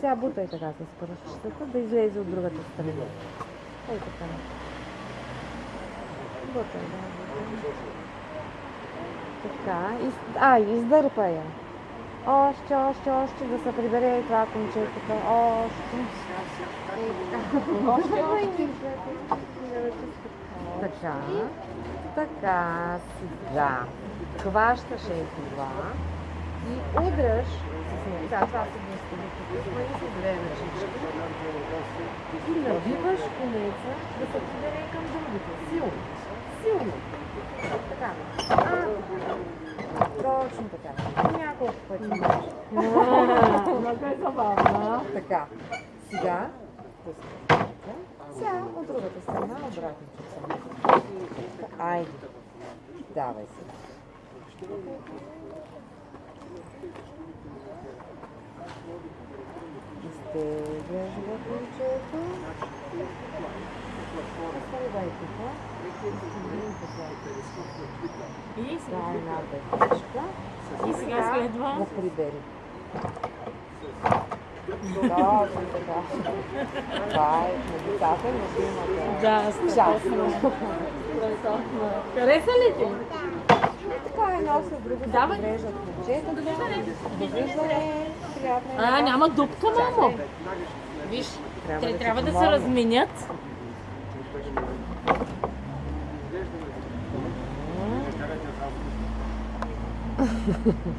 Сега бутай така с пръстчетата да излезе от другата страна. Ей така. Бутай, да. бутай. Така. Из... А, издърпа я. Още, още, още да се прибере и това конче тук. Още. Ей така. Още, още. Така. Така. Сега. Хващаш е това и удръж. Да, това са вместо тук, и се две ръчички. И навиваш конеца да се прибере към другите. Силно. Силно. Така. А, точно така. Няколко пъти. Много е забавна. Така. Сега. Сега от другата страна обратно. Айде. Давай се. Изтегляш го ключето. Оставай тук. И сега, Да, една пътичка. и сега следва. Да прибери. Точно така. Това е на децата, любимата. Да, Част. Хареса ли ти? Е, така е едно след друго се Давай. подреждат момчетата. Довиждане. А, няма дупка, мамо. Виж, Трябва те трябва да се разменят.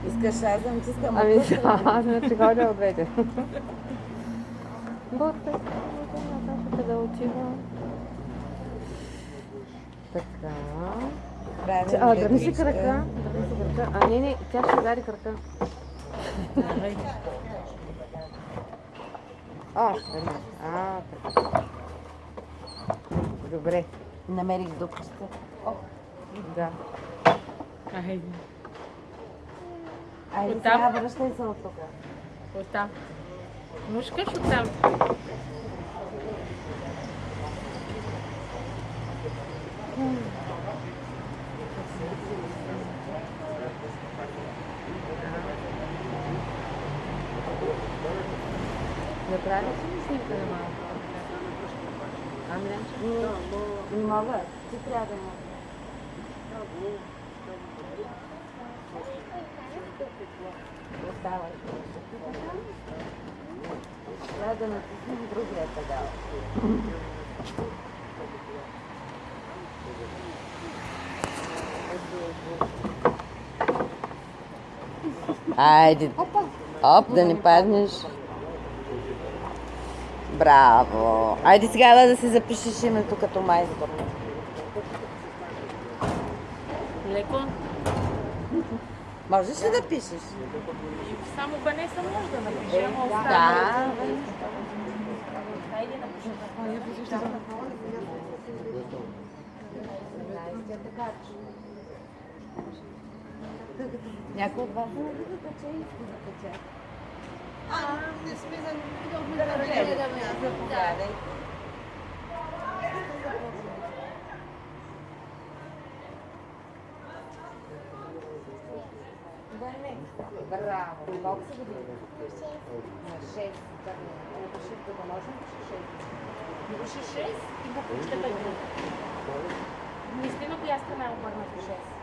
Искаш аз да натискам Ами отпусна? да, аз не че ходя от двете. Ботай, Наташата да отива. Така. А, дърни си крака. Дърни си крака. А, не, не, тя ще удари крака. Още една. А, така. Добре. Намерих дупката. О, да. Айде. Айде сега връщай се от тук. Оттам. Мушкаш оттам. Направи си ли снимка на малко? Ами, Не мога. Ти трябва да можеш. Оставай. Трябва да натиснем другия педал. Айде. Оп, да не паднеш. Браво. Айде сега да си запишеш името като майстор. Леко. Можеш ли да пишеш? Само Банеса може да напише, ама Да. Хайде, напиши. Някой от вас не тече и иска да. Да не. Браво. Колко са години? На 6. Напиши, да можем да 6. Напиши 6 и буквичката ги. Мисли на коя страна е обърнато 6.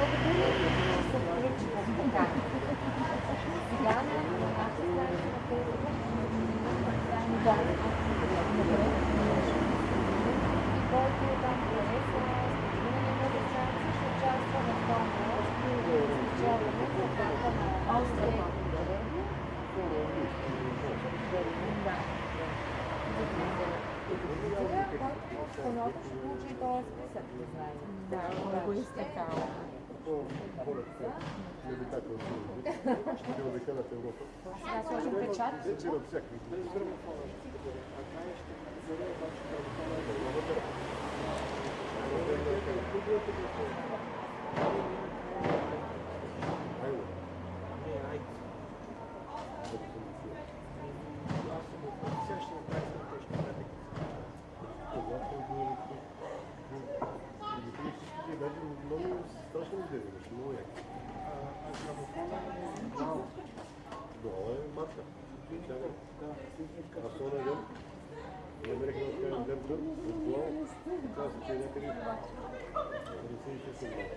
Г. Значите буквата. На така. Който ще получи този списък, да знаем. Да, много изтекало. кто город привлекательный чемпион чемпионата Европы. Чемпион всяких. Thank you. А то навън, намерих да откажем дърга, отдолу, каза се, че е някъде 56 години.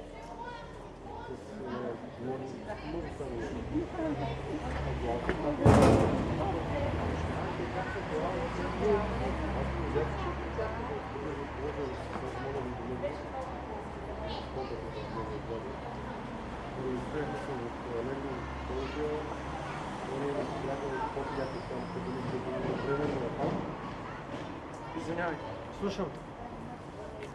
С, е, може може само Извинявай, слушам.